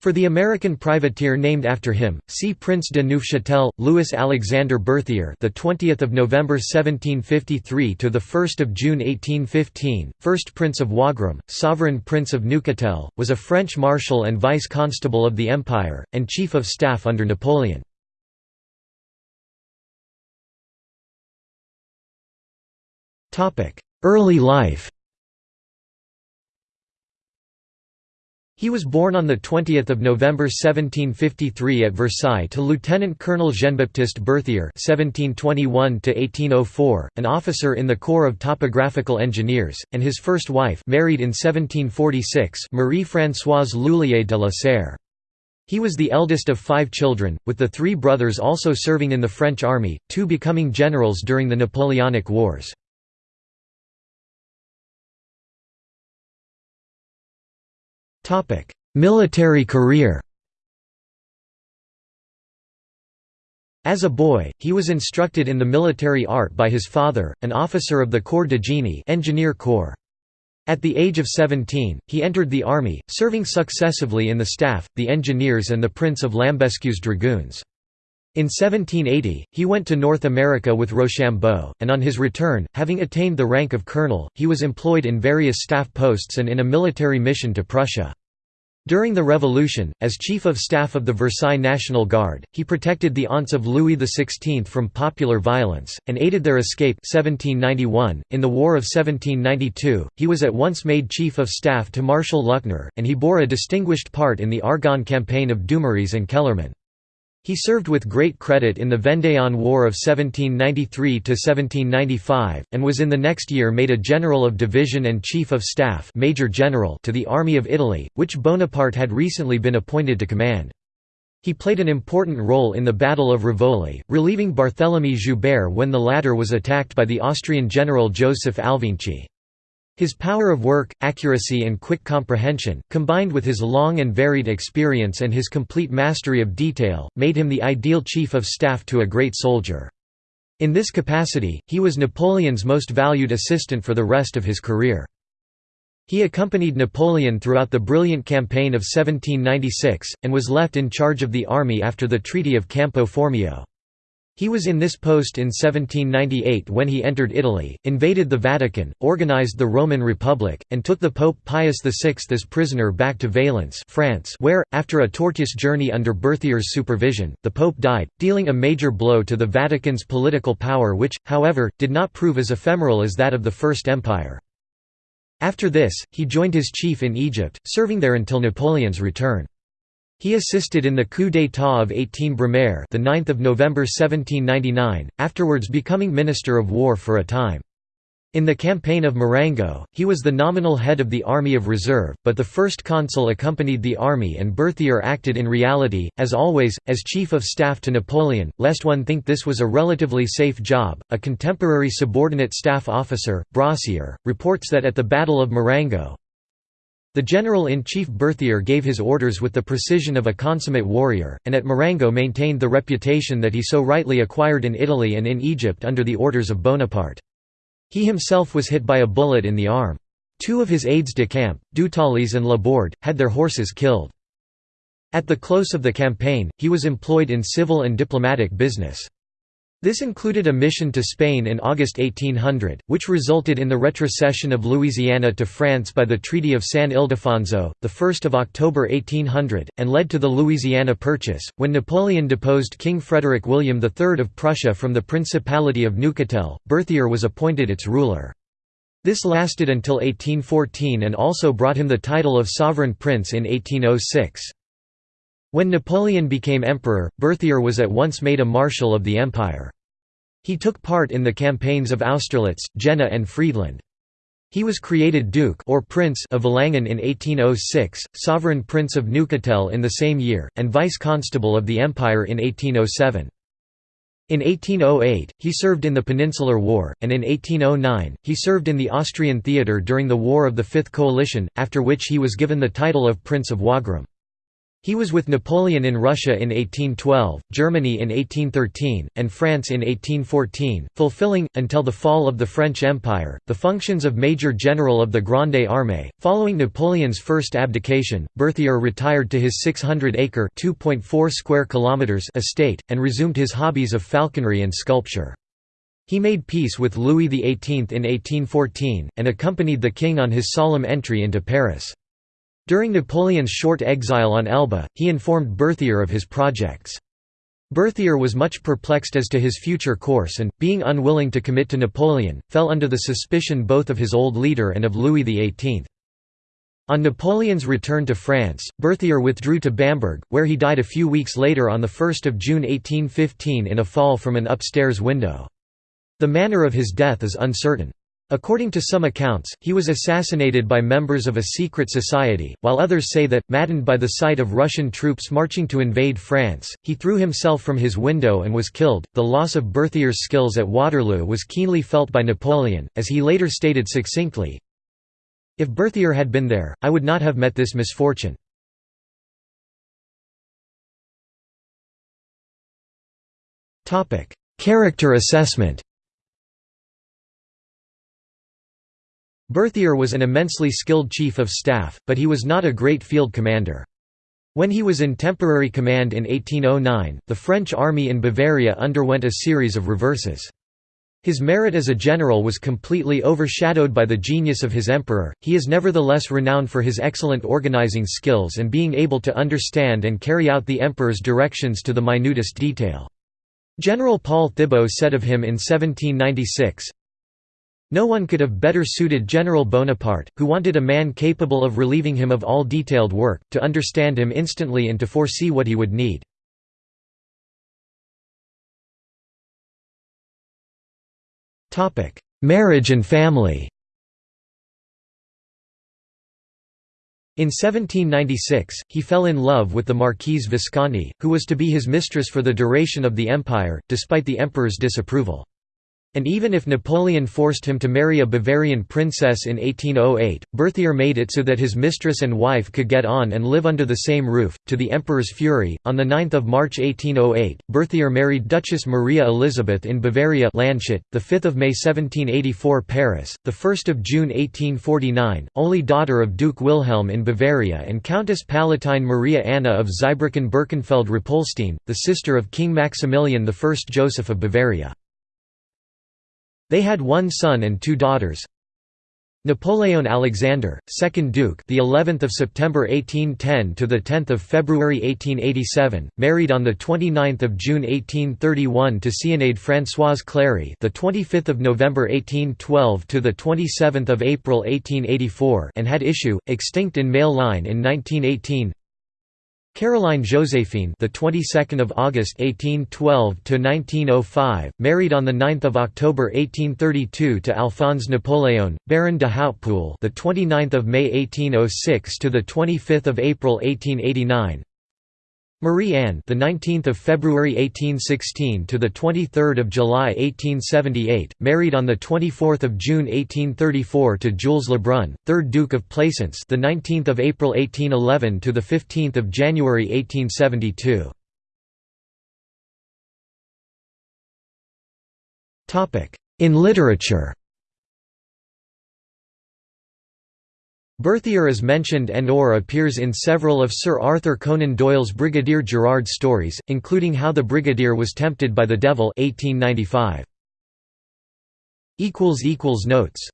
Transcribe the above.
For the American privateer named after him, see Prince de Neufchâtel, Louis Alexander Berthier, the 20th of November 1753 to the 1st of June 1815, first Prince of Wagram, sovereign Prince of Neuchâtel, was a French marshal and vice constable of the empire and chief of staff under Napoleon. Topic: Early life. He was born on 20 November 1753 at Versailles to Lieutenant Colonel Jean-Baptiste Berthier (1721–1804), an officer in the Corps of Topographical Engineers, and his first wife, married in 1746, Marie-Françoise L'Huillier de la Serre. He was the eldest of five children, with the three brothers also serving in the French army, two becoming generals during the Napoleonic Wars. Military career As a boy, he was instructed in the military art by his father, an officer of the Corps de Génie engineer corps. At the age of 17, he entered the army, serving successively in the staff, the engineers and the Prince of Lambesc's dragoons. In 1780, he went to North America with Rochambeau, and on his return, having attained the rank of colonel, he was employed in various staff posts and in a military mission to Prussia. During the Revolution, as Chief of Staff of the Versailles National Guard, he protected the aunts of Louis XVI from popular violence, and aided their escape 1791. .In the War of 1792, he was at once made Chief of Staff to Marshal Luckner, and he bore a distinguished part in the Argonne campaign of Dumouriez and Kellermann. He served with great credit in the Vendéan War of 1793–1795, and was in the next year made a General of Division and Chief of Staff Major General to the Army of Italy, which Bonaparte had recently been appointed to command. He played an important role in the Battle of Rivoli, relieving Barthélemy Joubert when the latter was attacked by the Austrian general Joseph Alvinczi. His power of work, accuracy and quick comprehension, combined with his long and varied experience and his complete mastery of detail, made him the ideal chief of staff to a great soldier. In this capacity, he was Napoleon's most valued assistant for the rest of his career. He accompanied Napoleon throughout the brilliant campaign of 1796, and was left in charge of the army after the Treaty of Campo Formio. He was in this post in 1798 when he entered Italy, invaded the Vatican, organized the Roman Republic, and took the Pope Pius VI as prisoner back to Valence France where, after a tortuous journey under Berthier's supervision, the Pope died, dealing a major blow to the Vatican's political power which, however, did not prove as ephemeral as that of the First Empire. After this, he joined his chief in Egypt, serving there until Napoleon's return. He assisted in the coup d'état of 18 Brumaire the 9th of November 1799, afterwards becoming Minister of War for a time. In the campaign of Marengo, he was the nominal head of the Army of Reserve, but the first consul accompanied the army and Berthier acted in reality, as always, as chief of staff to Napoleon, lest one think this was a relatively safe job. A contemporary subordinate staff officer, Brossier, reports that at the Battle of Marengo, the general-in-chief Berthier gave his orders with the precision of a consummate warrior, and at Marengo maintained the reputation that he so rightly acquired in Italy and in Egypt under the orders of Bonaparte. He himself was hit by a bullet in the arm. Two of his aides-de-camp, Dutaillis and Laborde, had their horses killed. At the close of the campaign, he was employed in civil and diplomatic business. This included a mission to Spain in August 1800, which resulted in the retrocession of Louisiana to France by the Treaty of San Ildefonso, 1 October 1800, and led to the Louisiana Purchase, when Napoleon deposed King Frederick William III of Prussia from the Principality of Neuchâtel, Berthier was appointed its ruler. This lasted until 1814 and also brought him the title of Sovereign Prince in 1806. When Napoleon became emperor, Berthier was at once made a marshal of the empire. He took part in the campaigns of Austerlitz, Jena and Friedland. He was created Duke or Prince of Valangin in 1806, Sovereign Prince of Neuchâtel in the same year, and Vice-Constable of the Empire in 1807. In 1808, he served in the Peninsular War, and in 1809, he served in the Austrian theatre during the War of the Fifth Coalition, after which he was given the title of Prince of Wagram. He was with Napoleon in Russia in 1812, Germany in 1813, and France in 1814, fulfilling, until the fall of the French Empire, the functions of Major General of the Grande Armée. Following Napoleon's first abdication, Berthier retired to his 600-acre (2.4 square kilometers) estate, and resumed his hobbies of falconry and sculpture. He made peace with Louis XVIII in 1814, and accompanied the king on his solemn entry into Paris. During Napoleon's short exile on Elba, he informed Berthier of his projects. Berthier was much perplexed as to his future course and, being unwilling to commit to Napoleon, fell under the suspicion both of his old leader and of Louis XVIII. On Napoleon's return to France, Berthier withdrew to Bamberg, where he died a few weeks later on 1 June 1815 in a fall from an upstairs window. The manner of his death is uncertain. According to some accounts, he was assassinated by members of a secret society, while others say that, maddened by the sight of Russian troops marching to invade France, he threw himself from his window and was killed. The loss of Berthier's skills at Waterloo was keenly felt by Napoleon, as he later stated succinctly If Berthier had been there, I would not have met this misfortune. Character assessment Berthier was an immensely skilled chief of staff, but he was not a great field commander. When he was in temporary command in 1809, the French army in Bavaria underwent a series of reverses. His merit as a general was completely overshadowed by the genius of his emperor, he is nevertheless renowned for his excellent organizing skills and being able to understand and carry out the emperor's directions to the minutest detail. General Paul Thiébault said of him in 1796, no one could have better suited General Bonaparte, who wanted a man capable of relieving him of all detailed work, to understand him instantly and to foresee what he would need. Marriage and family In 1796, he fell in love with the Marquise Visconti, who was to be his mistress for the duration of the empire, despite the emperor's disapproval. And even if Napoleon forced him to marry a Bavarian princess in 1808, Berthier made it so that his mistress and wife could get on and live under the same roof. To the emperor's fury, on 9 March 1808, Berthier married Duchess Maria Elizabeth in Bavaria Landshut, 5 May 1784 Paris, 1 June 1849, only daughter of Duke Wilhelm in Bavaria and Countess Palatine Maria Anna of Zweibrücken-Birkenfeld-Rappoltstein, the sister of King Maximilian I Joseph of Bavaria. They had one son and two daughters. Napoleon Alexander, 2nd Duke, the 11th of September 1810 to the 10th of February 1887, married on the 29th of June 1831 to Zénaïde Françoise Clary, the 25th of November 1812 to the 27th of April 1884, and had issue extinct in male line in 1918. Caroline Joséphine, the 22nd of August 1812 to 1905, married on the 9th of October 1832 to Alphonse Napoleon, Baron de Hautpoul, the 29th of May 1806 to the 25th of April 1889. Marie Anne, the 19th of February 1816 to the 23rd of July 1878, married on the 24th of June 1834 to Jules Lebrun, 3rd Duke of Plaisance, the 19th of April 1811 to the 15th of January 1872. Topic: In literature. Berthier is mentioned and or appears in several of Sir Arthur Conan Doyle's Brigadier Gerard stories, including How the Brigadier Was Tempted by the Devil 1895. Notes